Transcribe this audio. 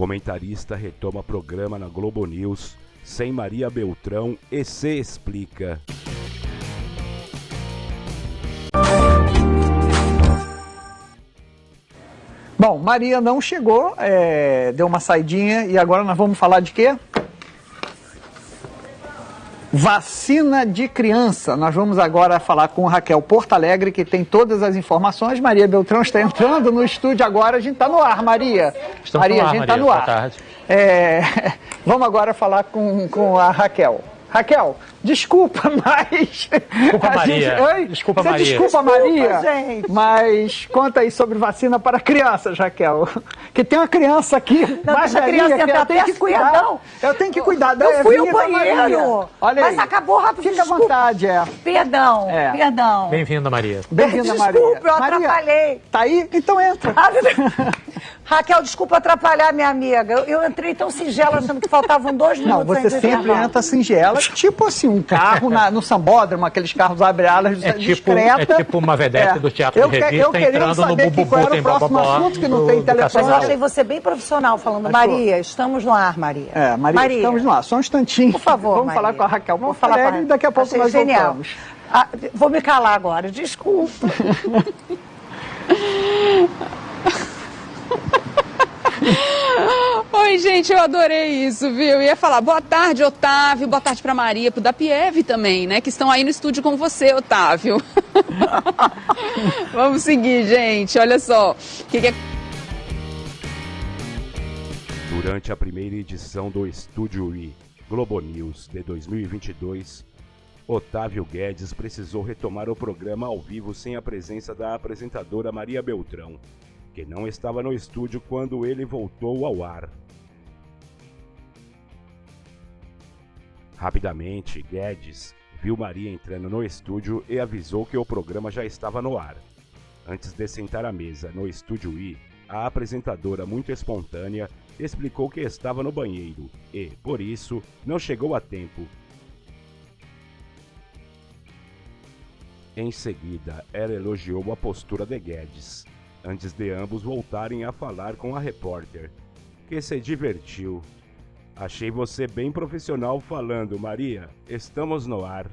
Comentarista retoma programa na Globo News sem Maria Beltrão e se explica. Bom, Maria não chegou, é, deu uma saidinha e agora nós vamos falar de quê? Vacina de criança. Nós vamos agora falar com Raquel Porto Alegre, que tem todas as informações. Maria Beltrão está entrando no estúdio agora. A gente está no ar, Maria. Estamos Maria, no ar, a gente está no Boa ar. tarde. É, vamos agora falar com, com a Raquel. Raquel, desculpa, mas. Desculpa, a Maria. Oi? Desculpa, Você Maria. Desculpa, Maria. gente. Mas conta aí sobre vacina para crianças, Raquel. Que tem uma criança aqui. Não, mais deixa a criança que entrar, eu tenho que cuidar. perdão. Eu tenho que cuidar da Eu fui ao banheiro. Maria. Olha Mas aí. acabou rápido, Fica à desculpa. vontade, é. Perdão, É. perdão. Bem-vinda, Maria. Bem-vinda, Maria. Desculpa, eu Maria, atrapalhei. Tá aí? Então entra. Raquel, desculpa atrapalhar, minha amiga. Eu, eu entrei tão singela achando que faltavam dois Não, minutos. você antes do sempre entra singela, tipo assim, um carro na- no sambódromo, aqueles carros abre-alas É tipo- discreta. é tipo uma vedete do teatro eu de revista eu querendo entrando no saber que Bububu, qual era tem o próximo assunto, que não do- tem telefone. Mas eu achei você bem profissional falando, Achou? Maria, estamos no ar, Maria. É, Maria, estamos no ar, só um instantinho. Por favor, Vamos Maria. falar com a Raquel Vamos falar com a e daqui a pouco Achei nós genial. voltamos. Ah, vou me calar agora, desculpa. gente, eu adorei isso, viu? Ia falar boa tarde, Otávio, boa tarde pra Maria, pro Dapiev também, né? Que estão aí no estúdio com você, Otávio. Vamos seguir, gente. Olha só. Que, que é Durante a primeira edição do Estúdio I Globo News de 2022, Otávio Guedes precisou retomar o programa ao vivo sem a presença da apresentadora Maria Beltrão, que não estava no estúdio quando ele voltou ao ar. Rapidamente, Guedes viu Maria entrando no estúdio e avisou que o programa já estava no ar. Antes de sentar à mesa no estúdio I, a apresentadora, muito espontânea, explicou que estava no banheiro e, por isso, não chegou a tempo. Em seguida, ela elogiou a postura de Guedes, antes de ambos voltarem a falar com a repórter, que se divertiu. Achei você bem profissional falando, Maria. Estamos no ar.